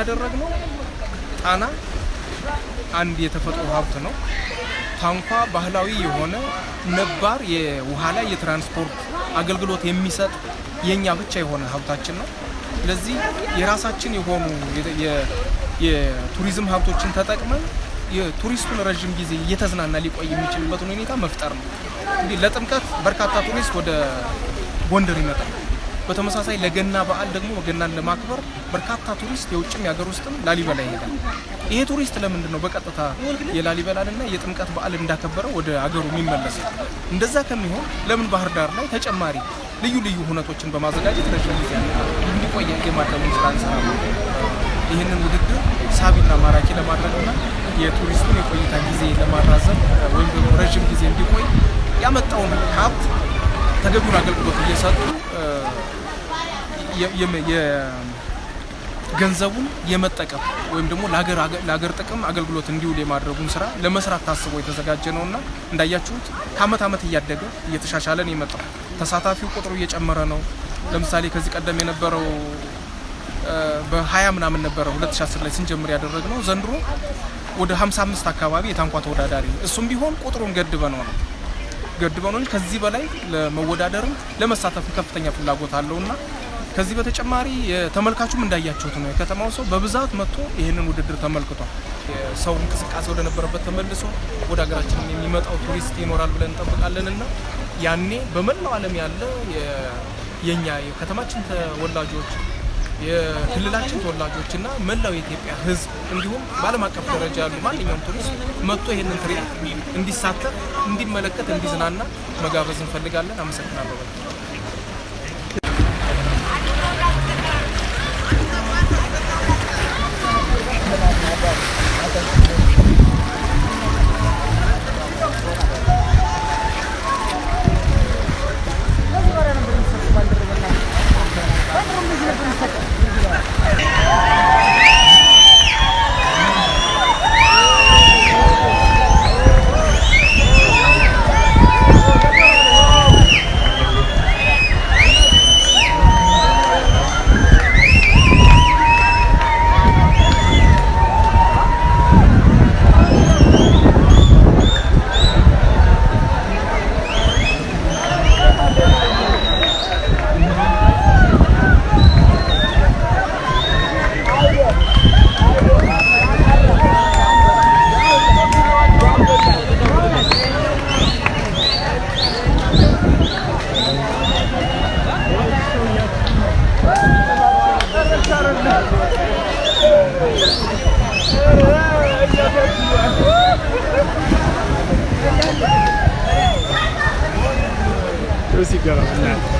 ያደረግነው ጣና አንድ የተፈጥሮ ሀብት ነው። ታንኳ ባህላዊ የሆነ ነባር የውሃ ላይ የትራንስፖርት አገልግሎት የሚሰጥ የኛ ብቻ የሆነ ሀብታችን ነው። ስለዚህ የራሳችን የሆኑ የቱሪዝም ሀብቶችን ተጠቅመን የቱሪስቱን ረዥም ጊዜ እየተዝናና ሊቆይ የሚችልበትን ሁኔታ መፍጠር ነው። እንዲህ ለጥምቀት በርካታ ቱሪስት ወደ ጎንደር ይመጣል። በተመሳሳይ ለገና በዓል ደግሞ ገናን ለማክበር በርካታ ቱሪስት የውጭም የሀገር ውስጥም ላሊበላ ይሄዳል። ይሄ ቱሪስት ለምንድን ነው በቀጥታ የላሊበላንና የጥምቀት በዓል እንዳከበረው ወደ አገሩ የሚመለሰው? እንደዛ ከሚሆን ለምን ባህር ዳር ላይ ተጨማሪ ልዩ ልዩ ሁነቶችን በማዘጋጀት ረዥም ጊዜ እንዲቆይ የማድረጉን ስራ እንሰራለን። ይህንን ውድድር ሳቢና ማራኪ ለማድረግና የቱሪስቱን የቆይታ ጊዜ ለማራዘም ወይም ደግሞ ረዥም ጊዜ እንዲቆይ ያመጣውን ሀብት ተገቢውን አገልግሎት እየሰጡ ገንዘቡን የመጠቀም ወይም ደግሞ ለሀገር ጥቅም አገልግሎት እንዲውል የማድረጉን ስራ ለመስራት ታስቦ የተዘጋጀ ነውና እንዳያችሁት ከአመት አመት እያደገ እየተሻሻለ ነው የመጣው። ተሳታፊው ቁጥሩ እየጨመረ ነው። ለምሳሌ ከዚህ ቀደም የነበረው በ20 ምናምን ነበረ 2010 ላይ ስንጀምር ያደረግነው ዘንድሮ ወደ 55 አካባቢ የታንኳ ተወዳዳሪ እሱም ቢሆን ቁጥሩን ገድበነው ነው ነው እንጂ ከዚህ በላይ ለመወዳደርም ለመሳተፍ ከፍተኛ ፍላጎት አለውና ከዚህ በተጨማሪ የተመልካቹም እንዳያችሁት ነው የከተማው ሰው በብዛት መጥቶ ይህንን ውድድር ተመልክቷል። የሰው እንቅስቃሴ ወደ ነበረበት ተመልሶ ወደ ሀገራችን የሚመጣው ቱሪስት ይኖራል ብለን እንጠብቃለን እና ያኔ በመላው ዓለም ያለ የኛ የከተማችን ተወላጆች የክልላችን ተወላጆች እና መላው የኢትዮጵያ ሕዝብ እንዲሁም በዓለም አቀፍ ደረጃ ያሉ ማንኛውም ቱሪስት መጥቶ ይህንን ትርኢት እንዲሳተፍ፣ እንዲመለከት፣ እንዲዝናና መጋበዝ እንፈልጋለን። አመሰግናለሁ። Where's he going?